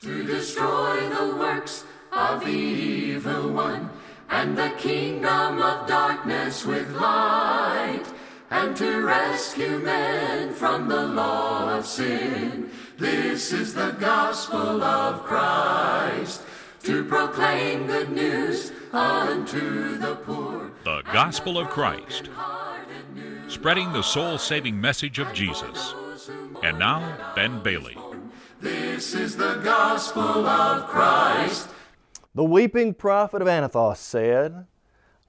to destroy the works of the evil one and the kingdom of darkness with light and to rescue men from the law of sin. This is the gospel of Christ to proclaim good news unto the poor. The Gospel of Christ, spreading the soul saving message of Jesus. And now, Ben Bailey. This is the gospel of Christ. The weeping prophet of Anathoth said,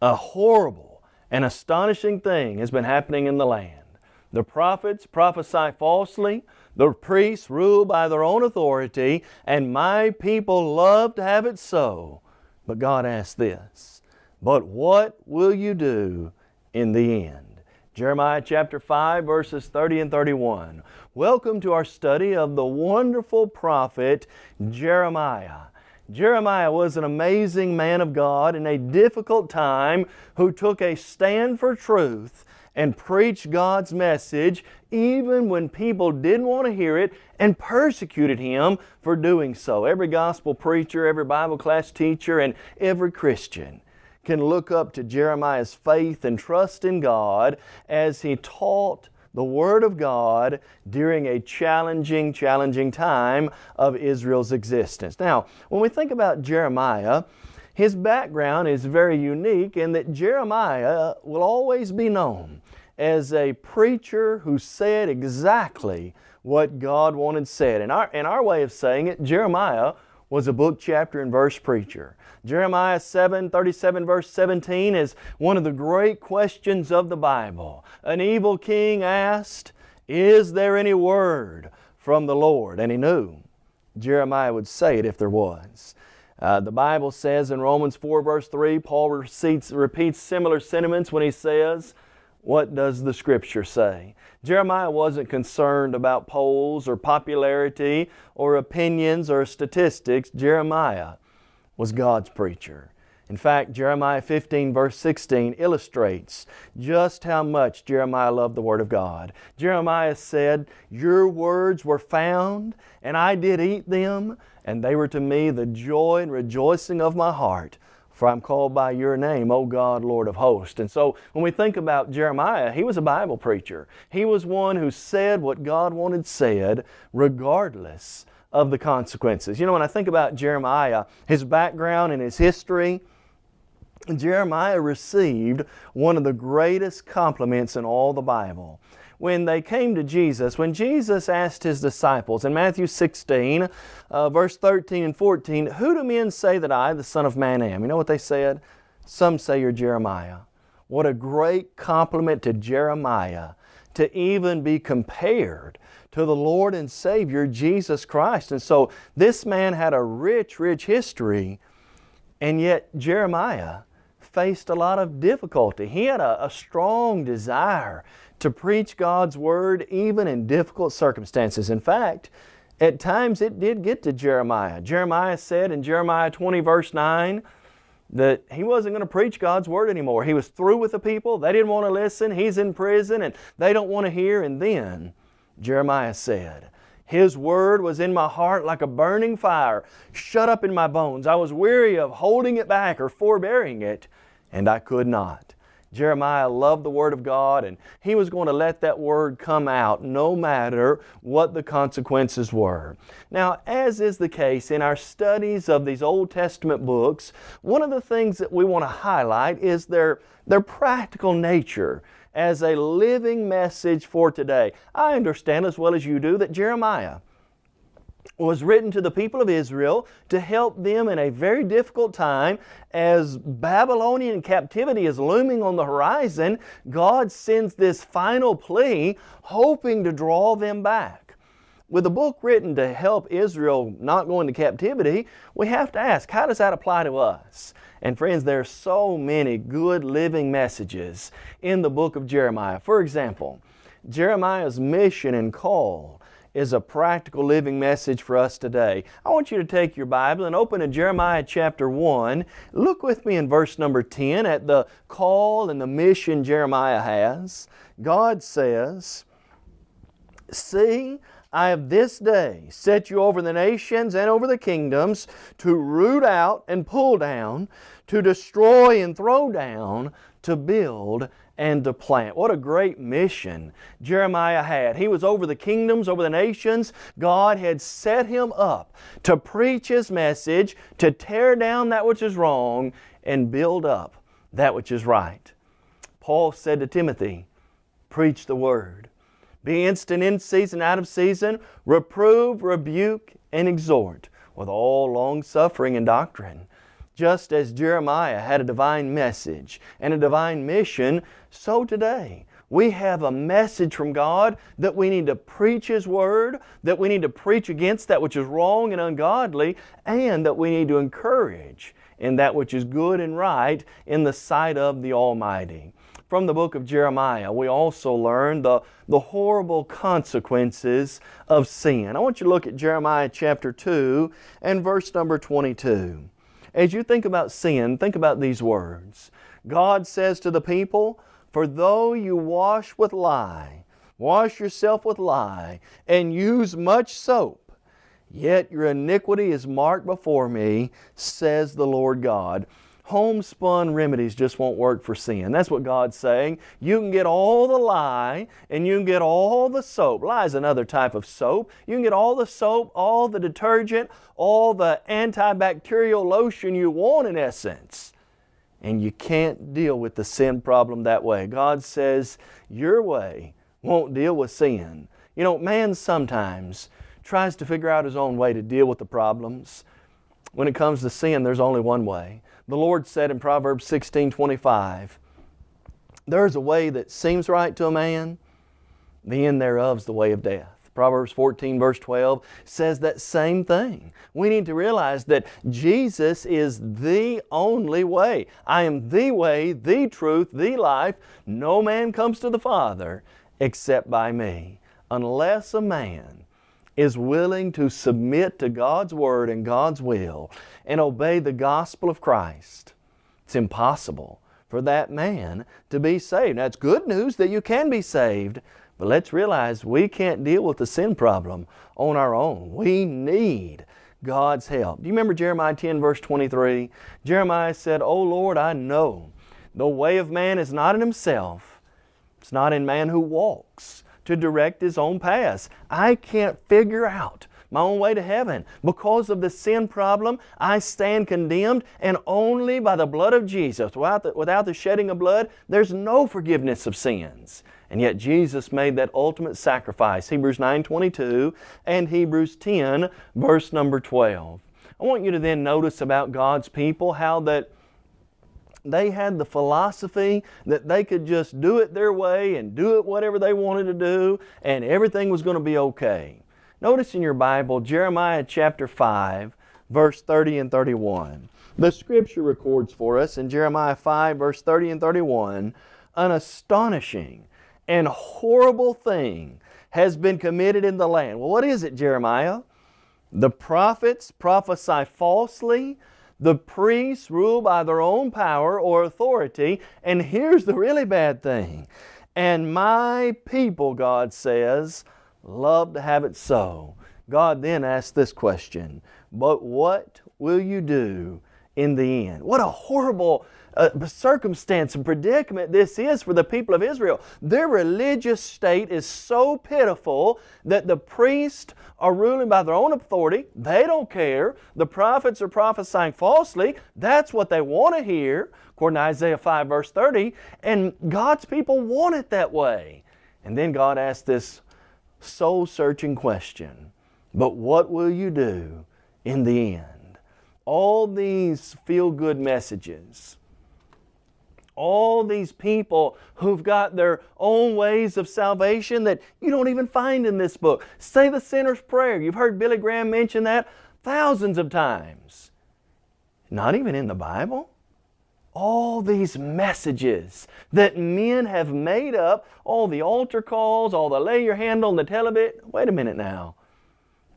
A horrible and astonishing thing has been happening in the land. The prophets prophesy falsely, the priests rule by their own authority, and my people love to have it so. But God asks this, But what will you do in the end? Jeremiah chapter 5 verses 30 and 31. Welcome to our study of the wonderful prophet Jeremiah. Jeremiah was an amazing man of God in a difficult time who took a stand for truth and preached God's message even when people didn't want to hear it and persecuted him for doing so. Every gospel preacher, every Bible class teacher, and every Christian can look up to Jeremiah's faith and trust in God as he taught the Word of God during a challenging, challenging time of Israel's existence. Now, when we think about Jeremiah, his background is very unique in that Jeremiah will always be known as a preacher who said exactly what God wanted said. In our, in our way of saying it, Jeremiah was a book, chapter, and verse preacher. Jeremiah 7, 37 verse 17 is one of the great questions of the Bible. An evil king asked, Is there any word from the Lord? And he knew Jeremiah would say it if there was. Uh, the Bible says in Romans 4 verse 3, Paul repeats, repeats similar sentiments when he says, what does the Scripture say? Jeremiah wasn't concerned about polls or popularity or opinions or statistics. Jeremiah was God's preacher. In fact, Jeremiah 15 verse 16 illustrates just how much Jeremiah loved the Word of God. Jeremiah said, Your words were found, and I did eat them, and they were to me the joy and rejoicing of my heart. For I'm called by your name, O God, Lord of hosts. And so when we think about Jeremiah, he was a Bible preacher. He was one who said what God wanted said regardless of the consequences. You know, when I think about Jeremiah, his background and his history, Jeremiah received one of the greatest compliments in all the Bible. When they came to Jesus, when Jesus asked His disciples in Matthew 16, uh, verse 13 and 14, Who do men say that I, the Son of Man, am? You know what they said? Some say you're Jeremiah. What a great compliment to Jeremiah to even be compared to the Lord and Savior Jesus Christ. And so this man had a rich, rich history, and yet Jeremiah faced a lot of difficulty. He had a, a strong desire to preach God's Word even in difficult circumstances. In fact, at times it did get to Jeremiah. Jeremiah said in Jeremiah 20 verse 9 that he wasn't going to preach God's Word anymore. He was through with the people. They didn't want to listen. He's in prison and they don't want to hear. And then Jeremiah said, His Word was in my heart like a burning fire, shut up in my bones. I was weary of holding it back or forbearing it, and I could not. Jeremiah loved the Word of God and he was going to let that Word come out no matter what the consequences were. Now, as is the case in our studies of these Old Testament books, one of the things that we want to highlight is their, their practical nature as a living message for today. I understand as well as you do that Jeremiah was written to the people of Israel to help them in a very difficult time as Babylonian captivity is looming on the horizon. God sends this final plea hoping to draw them back. With a book written to help Israel not go into captivity, we have to ask, how does that apply to us? And friends, there are so many good living messages in the book of Jeremiah. For example, Jeremiah's mission and call is a practical living message for us today. I want you to take your Bible and open to Jeremiah chapter 1. Look with me in verse number 10 at the call and the mission Jeremiah has. God says, See, I have this day set you over the nations and over the kingdoms to root out and pull down, to destroy and throw down, to build and to plant. What a great mission Jeremiah had. He was over the kingdoms, over the nations. God had set him up to preach His message, to tear down that which is wrong, and build up that which is right. Paul said to Timothy, Preach the Word. Be instant in season, out of season, reprove, rebuke, and exhort with all long suffering and doctrine. Just as Jeremiah had a divine message and a divine mission, so today we have a message from God that we need to preach His Word, that we need to preach against that which is wrong and ungodly, and that we need to encourage in that which is good and right in the sight of the Almighty from the book of Jeremiah, we also learn the, the horrible consequences of sin. I want you to look at Jeremiah chapter 2 and verse number 22. As you think about sin, think about these words. God says to the people, For though you wash with lye, wash yourself with lye, and use much soap, yet your iniquity is marked before me, says the Lord God homespun remedies just won't work for sin. That's what God's saying. You can get all the lye and you can get all the soap. Lye is another type of soap. You can get all the soap, all the detergent, all the antibacterial lotion you want in essence. And you can't deal with the sin problem that way. God says your way won't deal with sin. You know, man sometimes tries to figure out his own way to deal with the problems. When it comes to sin, there's only one way. The Lord said in Proverbs 16 25, There's a way that seems right to a man, the end thereof is the way of death. Proverbs 14 verse 12 says that same thing. We need to realize that Jesus is the only way. I am the way, the truth, the life. No man comes to the Father except by me. Unless a man is willing to submit to God's Word and God's will and obey the gospel of Christ, it's impossible for that man to be saved. Now, it's good news that you can be saved, but let's realize we can't deal with the sin problem on our own. We need God's help. Do you remember Jeremiah 10 verse 23? Jeremiah said, O Lord, I know the way of man is not in himself. It's not in man who walks to direct his own paths. I can't figure out my own way to heaven. Because of the sin problem, I stand condemned, and only by the blood of Jesus, without the, without the shedding of blood, there's no forgiveness of sins. And yet Jesus made that ultimate sacrifice, Hebrews 9.22 and Hebrews 10, verse number 12. I want you to then notice about God's people how that they had the philosophy that they could just do it their way and do it whatever they wanted to do and everything was going to be okay. Notice in your Bible, Jeremiah chapter 5, verse 30 and 31. The scripture records for us in Jeremiah 5, verse 30 and 31, an astonishing and horrible thing has been committed in the land. Well, what is it, Jeremiah? The prophets prophesy falsely the priests rule by their own power or authority. And here's the really bad thing. And my people, God says, love to have it so. God then asks this question, but what will you do in the end? What a horrible uh, circumstance and predicament this is for the people of Israel. Their religious state is so pitiful that the priests are ruling by their own authority. They don't care. The prophets are prophesying falsely. That's what they want to hear, according to Isaiah 5 verse 30. And God's people want it that way. And then God asks this soul-searching question, but what will you do in the end? All these feel-good messages, all these people who've got their own ways of salvation that you don't even find in this book. Say the sinner's prayer. You've heard Billy Graham mention that thousands of times. Not even in the Bible. All these messages that men have made up, all the altar calls, all the lay your hand on the television. Wait a minute now.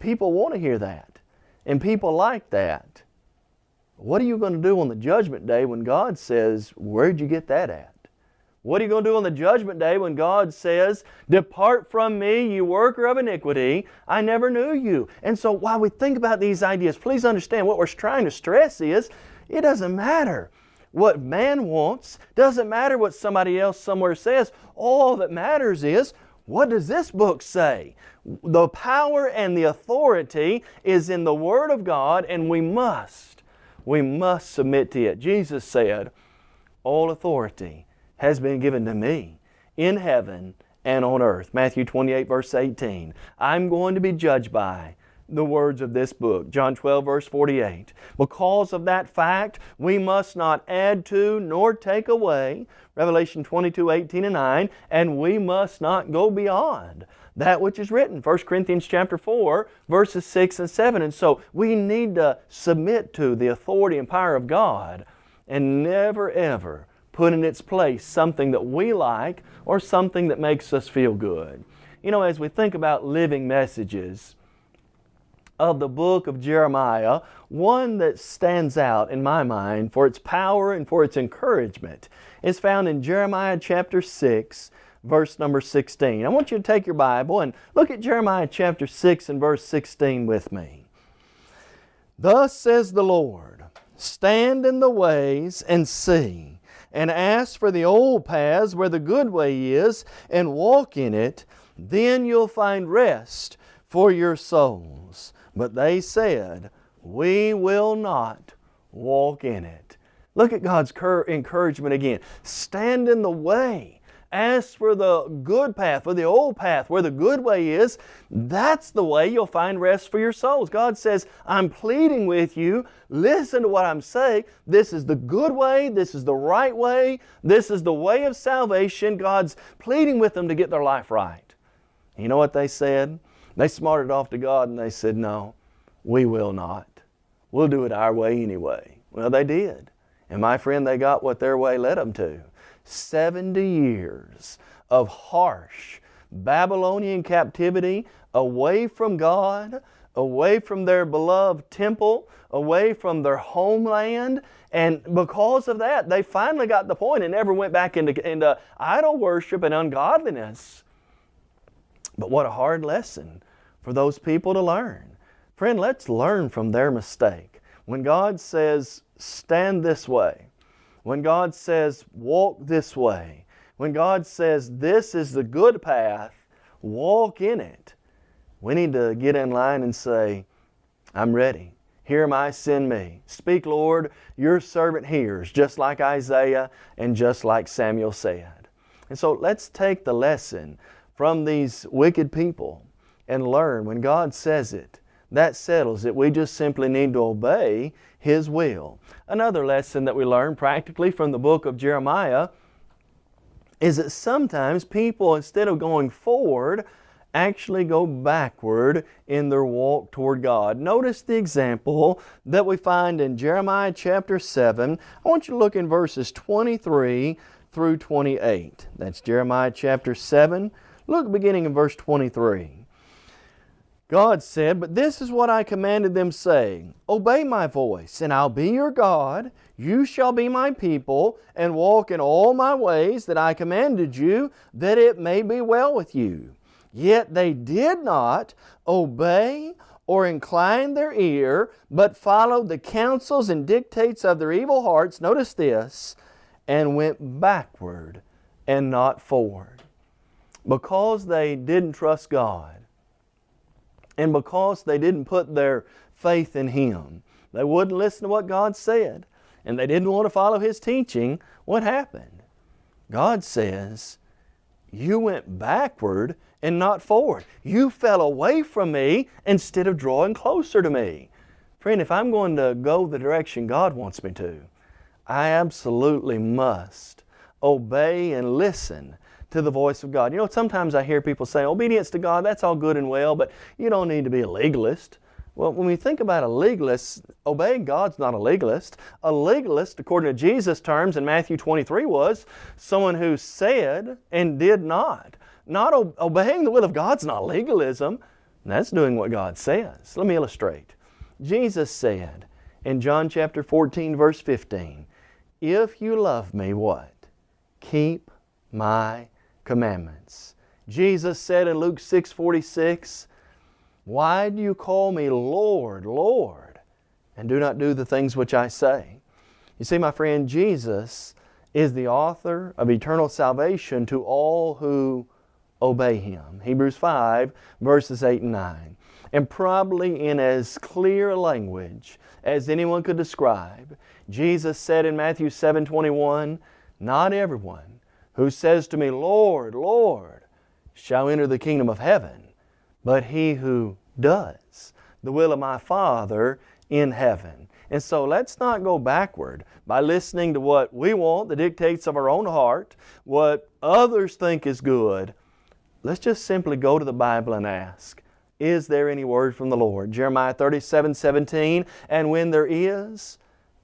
People want to hear that. And people like that. What are you going to do on the judgment day when God says, where'd you get that at? What are you going to do on the judgment day when God says, Depart from me, you worker of iniquity, I never knew you? And so while we think about these ideas, please understand what we're trying to stress is it doesn't matter what man wants, doesn't matter what somebody else somewhere says. All that matters is what does this book say? The power and the authority is in the Word of God, and we must, we must submit to it. Jesus said, All authority has been given to me in heaven and on earth. Matthew 28, verse 18. I'm going to be judged by the words of this book. John 12, verse 48. Because of that fact, we must not add to nor take away. Revelation 22, 18 and 9. And we must not go beyond that which is written. 1 Corinthians chapter 4, verses 6 and 7. And so we need to submit to the authority and power of God and never ever put in its place something that we like or something that makes us feel good. You know, as we think about living messages of the book of Jeremiah, one that stands out in my mind for its power and for its encouragement is found in Jeremiah chapter 6, verse number 16. I want you to take your Bible and look at Jeremiah chapter 6 and verse 16 with me. Thus says the Lord, Stand in the ways and see and ask for the old paths where the good way is and walk in it, then you'll find rest for your souls. But they said, We will not walk in it. Look at God's encouragement again. Stand in the way Ask for the good path, for the old path, where the good way is. That's the way you'll find rest for your souls. God says, I'm pleading with you. Listen to what I'm saying. This is the good way. This is the right way. This is the way of salvation. God's pleading with them to get their life right. You know what they said? They smarted off to God and they said, No, we will not. We'll do it our way anyway. Well, they did. And my friend, they got what their way led them to. 70 years of harsh Babylonian captivity away from God, away from their beloved temple, away from their homeland. And because of that, they finally got the point and never went back into, into idol worship and ungodliness. But what a hard lesson for those people to learn. Friend, let's learn from their mistake. When God says, stand this way, when God says, walk this way, when God says, this is the good path, walk in it, we need to get in line and say, I'm ready. Here am I, send me. Speak, Lord, your servant hears, just like Isaiah and just like Samuel said. And so let's take the lesson from these wicked people and learn when God says it, that settles it. We just simply need to obey His will. Another lesson that we learn practically from the book of Jeremiah is that sometimes people, instead of going forward, actually go backward in their walk toward God. Notice the example that we find in Jeremiah chapter 7. I want you to look in verses 23 through 28. That's Jeremiah chapter 7. Look beginning in verse 23. God said, But this is what I commanded them, saying, Obey my voice, and I'll be your God. You shall be my people, and walk in all my ways that I commanded you, that it may be well with you. Yet they did not obey or incline their ear, but followed the counsels and dictates of their evil hearts. Notice this, and went backward and not forward. Because they didn't trust God and because they didn't put their faith in Him, they wouldn't listen to what God said, and they didn't want to follow His teaching, what happened? God says, You went backward and not forward. You fell away from me instead of drawing closer to me. Friend, if I'm going to go the direction God wants me to, I absolutely must obey and listen to the voice of God. You know, sometimes I hear people say, obedience to God, that's all good and well, but you don't need to be a legalist. Well, when we think about a legalist, obeying God's not a legalist. A legalist, according to Jesus' terms in Matthew 23, was someone who said and did not. Not obeying the will of God's not legalism. That's doing what God says. Let me illustrate. Jesus said in John chapter 14, verse 15, If you love me, what? Keep my commandments. Jesus said in Luke 6 46, Why do you call me Lord, Lord, and do not do the things which I say? You see, my friend, Jesus is the author of eternal salvation to all who obey Him. Hebrews 5, verses 8 and 9. And probably in as clear language as anyone could describe, Jesus said in Matthew 7 21, Not everyone who says to me, Lord, Lord, shall enter the kingdom of heaven, but he who does the will of my Father in heaven. And so let's not go backward by listening to what we want, the dictates of our own heart, what others think is good. Let's just simply go to the Bible and ask, is there any word from the Lord? Jeremiah 37, 17, and when there is,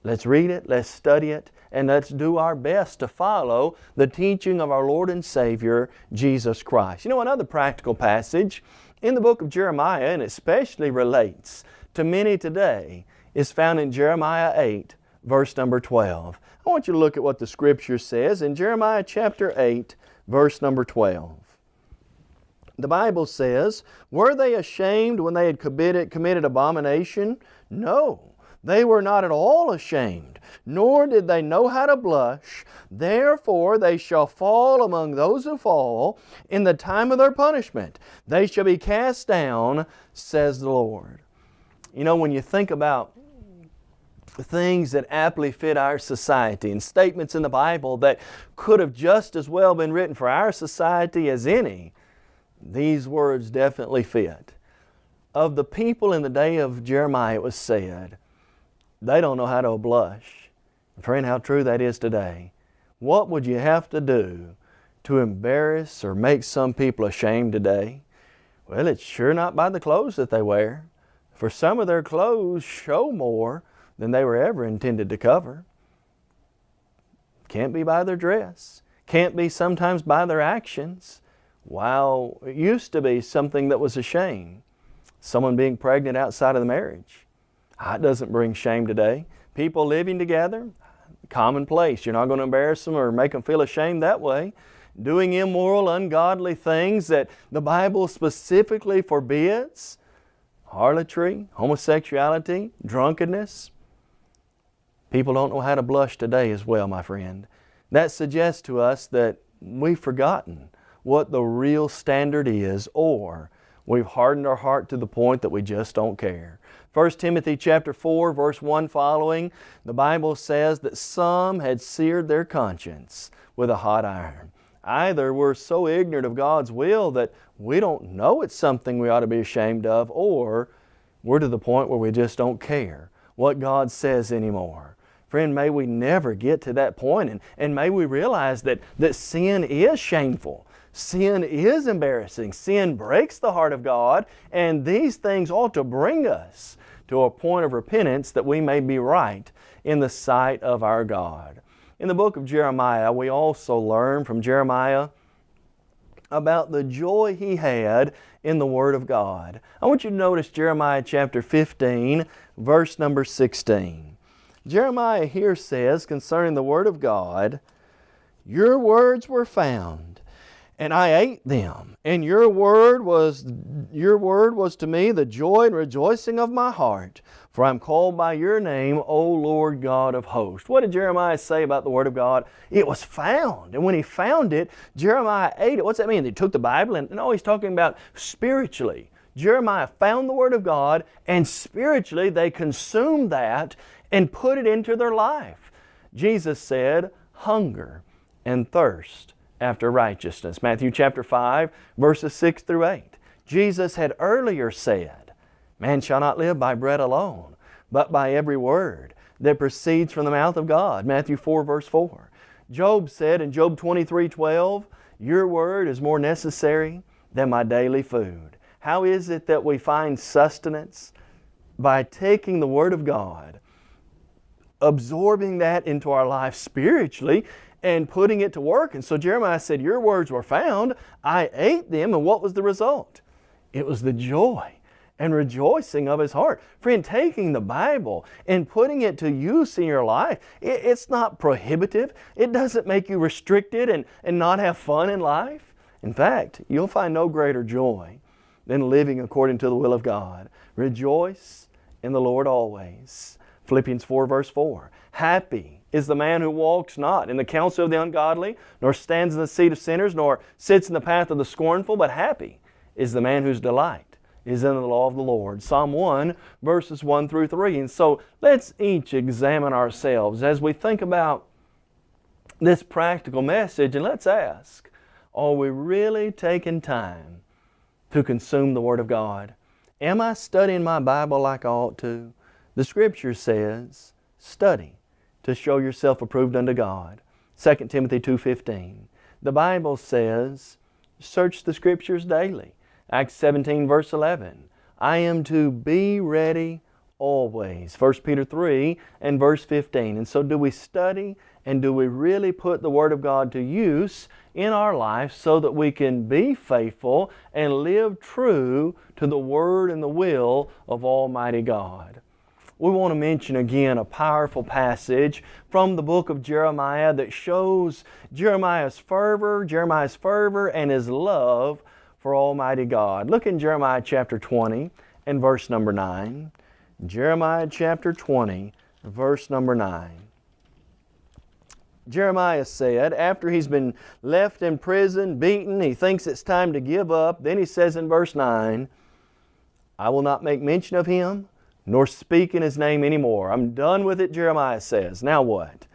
let's read it, let's study it, and let's do our best to follow the teaching of our Lord and Savior, Jesus Christ. You know, another practical passage in the book of Jeremiah, and especially relates to many today, is found in Jeremiah 8, verse number 12. I want you to look at what the Scripture says in Jeremiah chapter 8, verse number 12. The Bible says, Were they ashamed when they had committed, abomination? No. They were not at all ashamed, nor did they know how to blush. Therefore they shall fall among those who fall in the time of their punishment. They shall be cast down, says the Lord. You know, when you think about the things that aptly fit our society and statements in the Bible that could have just as well been written for our society as any, these words definitely fit. Of the people in the day of Jeremiah, it was said, they don't know how to blush. Friend, how true that is today. What would you have to do to embarrass or make some people ashamed today? Well, it's sure not by the clothes that they wear. For some of their clothes show more than they were ever intended to cover. Can't be by their dress. Can't be sometimes by their actions. While it used to be something that was a shame. Someone being pregnant outside of the marriage. That doesn't bring shame today. People living together, commonplace. You're not going to embarrass them or make them feel ashamed that way. Doing immoral, ungodly things that the Bible specifically forbids. Harlotry, homosexuality, drunkenness. People don't know how to blush today as well, my friend. That suggests to us that we've forgotten what the real standard is or we've hardened our heart to the point that we just don't care. 1 Timothy chapter 4 verse 1 following, the Bible says that some had seared their conscience with a hot iron. Either we're so ignorant of God's will that we don't know it's something we ought to be ashamed of, or we're to the point where we just don't care what God says anymore. Friend, may we never get to that point and, and may we realize that, that sin is shameful. Sin is embarrassing. Sin breaks the heart of God, and these things ought to bring us to a point of repentance that we may be right in the sight of our God. In the book of Jeremiah, we also learn from Jeremiah about the joy he had in the Word of God. I want you to notice Jeremiah chapter 15, verse number 16. Jeremiah here says concerning the Word of God, Your words were found and I ate them. And your word was your word was to me the joy and rejoicing of my heart. For I'm called by your name, O Lord God of hosts. What did Jeremiah say about the Word of God? It was found. And when he found it, Jeremiah ate it. What's that mean? They took the Bible and no, he's talking about spiritually. Jeremiah found the Word of God and spiritually they consumed that and put it into their life. Jesus said, hunger and thirst after righteousness. Matthew chapter 5, verses 6 through 8. Jesus had earlier said, Man shall not live by bread alone, but by every word that proceeds from the mouth of God. Matthew 4, verse 4. Job said in Job 23, 12, Your word is more necessary than my daily food. How is it that we find sustenance? By taking the Word of God, absorbing that into our life spiritually, and putting it to work. And so Jeremiah said, Your words were found. I ate them. And what was the result? It was the joy and rejoicing of his heart. Friend, taking the Bible and putting it to use in your life, it, it's not prohibitive. It doesn't make you restricted and, and not have fun in life. In fact, you'll find no greater joy than living according to the will of God. Rejoice in the Lord always. Philippians 4 verse 4. Happy is the man who walks not in the counsel of the ungodly, nor stands in the seat of sinners, nor sits in the path of the scornful, but happy is the man whose delight is in the law of the Lord. Psalm 1, verses 1 through 3. And so let's each examine ourselves as we think about this practical message and let's ask, are we really taking time to consume the Word of God? Am I studying my Bible like I ought to? The Scripture says, study to show yourself approved unto God. 2 Timothy 2.15. The Bible says, search the Scriptures daily Acts 17 verse 11. I am to be ready always. 1 Peter 3 and verse 15. And so do we study and do we really put the Word of God to use in our life so that we can be faithful and live true to the Word and the will of Almighty God? We want to mention again a powerful passage from the book of Jeremiah that shows Jeremiah's fervor, Jeremiah's fervor and his love for Almighty God. Look in Jeremiah chapter 20 and verse number 9. Jeremiah chapter 20, verse number 9. Jeremiah said, after he's been left in prison, beaten, he thinks it's time to give up. Then he says in verse 9, I will not make mention of him, nor speak in his name anymore. I'm done with it, Jeremiah says. Now what?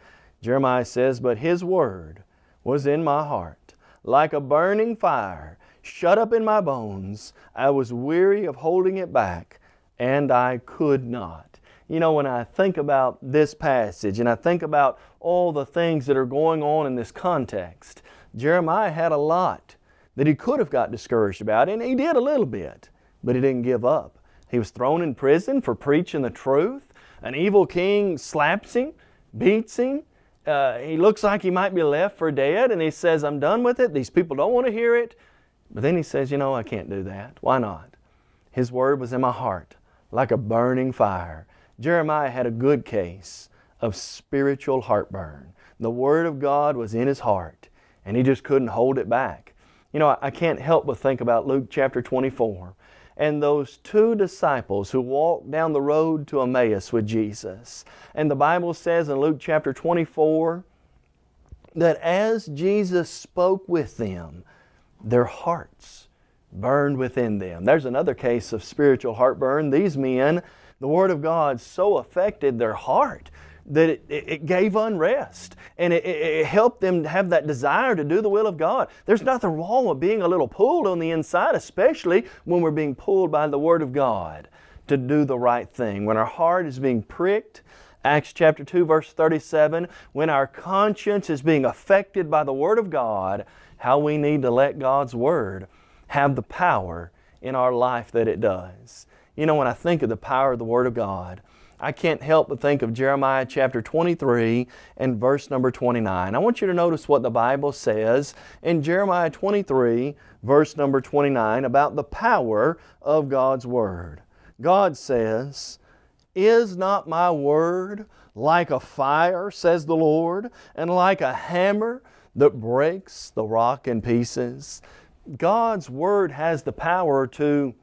Jeremiah says, But his word was in my heart, like a burning fire, shut up in my bones. I was weary of holding it back, and I could not. You know, when I think about this passage and I think about all the things that are going on in this context, Jeremiah had a lot that he could have got discouraged about, and he did a little bit, but he didn't give up. He was thrown in prison for preaching the truth. An evil king slaps him, beats him. Uh, he looks like he might be left for dead, and he says, I'm done with it. These people don't want to hear it. But then he says, you know, I can't do that. Why not? His word was in my heart like a burning fire. Jeremiah had a good case of spiritual heartburn. The Word of God was in his heart, and he just couldn't hold it back. You know, I can't help but think about Luke chapter 24 and those two disciples who walked down the road to Emmaus with Jesus. And the Bible says in Luke chapter 24 that as Jesus spoke with them, their hearts burned within them. There's another case of spiritual heartburn. These men, the Word of God so affected their heart that it, it gave unrest and it, it, helped them have that desire to do the will of God. There's nothing wrong with being a little pulled on the inside, especially when we're being pulled by the Word of God to do the right thing. When our heart is being pricked, Acts chapter 2 verse 37, when our conscience is being affected by the Word of God, how we need to let God's Word have the power in our life that it does. You know, when I think of the power of the Word of God, I can't help but think of Jeremiah chapter 23 and verse number 29. I want you to notice what the Bible says in Jeremiah 23 verse number 29 about the power of God's Word. God says, Is not my Word like a fire, says the Lord, and like a hammer that breaks the rock in pieces. God's Word has the power to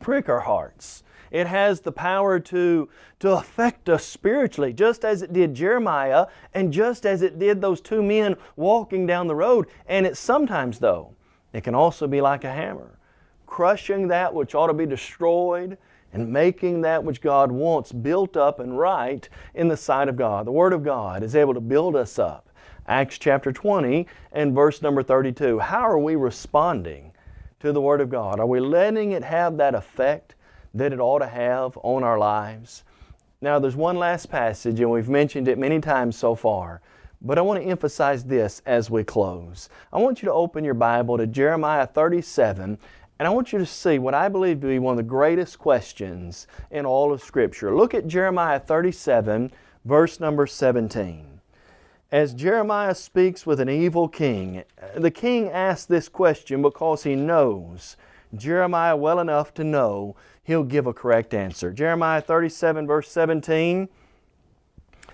prick our hearts. It has the power to, to affect us spiritually, just as it did Jeremiah and just as it did those two men walking down the road. And it sometimes, though, it can also be like a hammer, crushing that which ought to be destroyed and making that which God wants built up and right in the sight of God. The Word of God is able to build us up Acts chapter 20 and verse number 32. How are we responding to the Word of God? Are we letting it have that effect that it ought to have on our lives? Now there's one last passage and we've mentioned it many times so far, but I want to emphasize this as we close. I want you to open your Bible to Jeremiah 37 and I want you to see what I believe to be one of the greatest questions in all of Scripture. Look at Jeremiah 37 verse number 17 as Jeremiah speaks with an evil king, the king asks this question because he knows Jeremiah well enough to know he'll give a correct answer. Jeremiah 37, verse 17.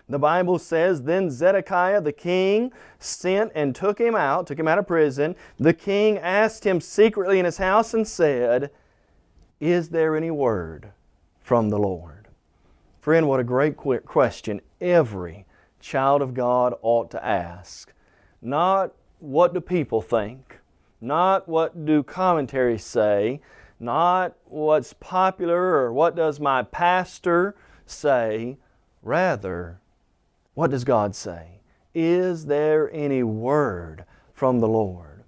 The Bible says, Then Zedekiah the king sent and took him out, took him out of prison. The king asked him secretly in his house and said, Is there any word from the Lord? Friend, what a great question every child of God ought to ask. Not what do people think, not what do commentaries say, not what's popular or what does my pastor say. Rather, what does God say? Is there any word from the Lord?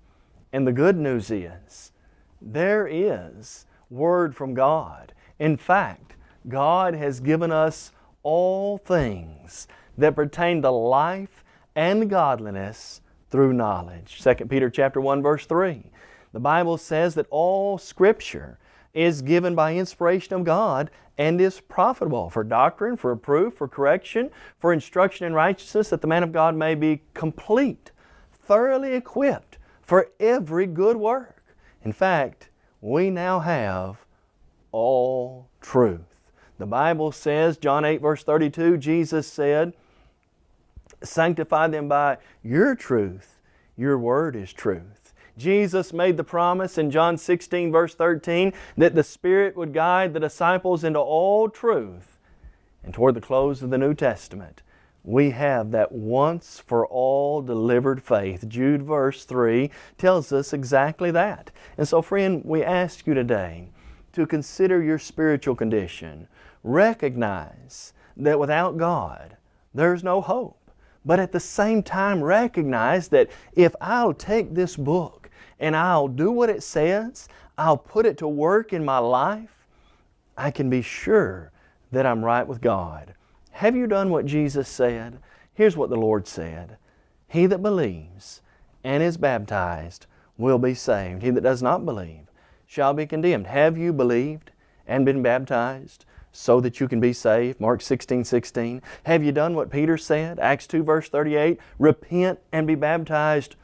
And the good news is, there is word from God. In fact, God has given us all things that pertain to life and godliness through knowledge. 2 Peter chapter 1 verse 3. The Bible says that all scripture is given by inspiration of God and is profitable for doctrine, for reproof, for correction, for instruction in righteousness, that the man of God may be complete, thoroughly equipped for every good work. In fact, we now have all truth. The Bible says, John 8 verse 32, Jesus said, Sanctify them by your truth. Your word is truth. Jesus made the promise in John 16 verse 13 that the Spirit would guide the disciples into all truth. And toward the close of the New Testament, we have that once for all delivered faith. Jude verse 3 tells us exactly that. And so friend, we ask you today to consider your spiritual condition. Recognize that without God, there's no hope. But at the same time, recognize that if I'll take this book and I'll do what it says, I'll put it to work in my life, I can be sure that I'm right with God. Have you done what Jesus said? Here's what the Lord said. He that believes and is baptized will be saved. He that does not believe shall be condemned. Have you believed and been baptized so that you can be saved? Mark 16, 16. Have you done what Peter said? Acts 2 verse 38. Repent and be baptized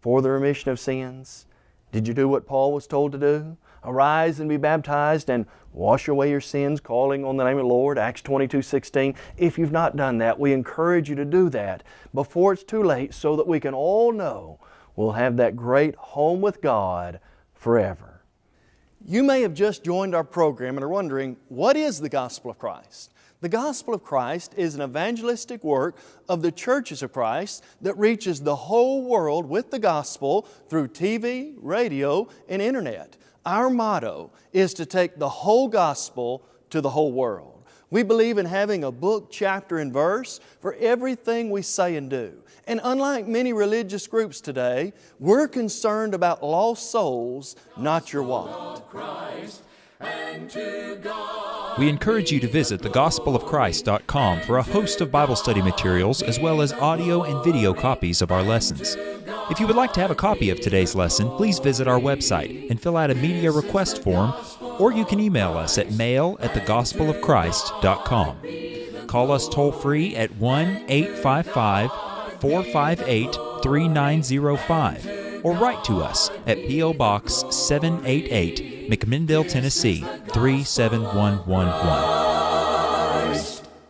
for the remission of sins? Did you do what Paul was told to do? Arise and be baptized and wash away your sins, calling on the name of the Lord, Acts 22, 16. If you've not done that, we encourage you to do that before it's too late so that we can all know we'll have that great home with God forever. You may have just joined our program and are wondering, what is the gospel of Christ? The gospel of Christ is an evangelistic work of the churches of Christ that reaches the whole world with the gospel through TV, radio, and internet. Our motto is to take the whole gospel to the whole world. We believe in having a book, chapter, and verse for everything we say and do. And unlike many religious groups today, we're concerned about lost souls, not your wallet. We encourage you to visit thegospelofchrist.com for a host of Bible study materials as well as audio and video copies of our lessons. If you would like to have a copy of today's lesson, please visit our website and fill out a media request form, or you can email us at mail at thegospelofchrist.com. Call us toll free at 1 855 458 3905 or write to us at P.O. Box 788 McMinnville, Tennessee 37111.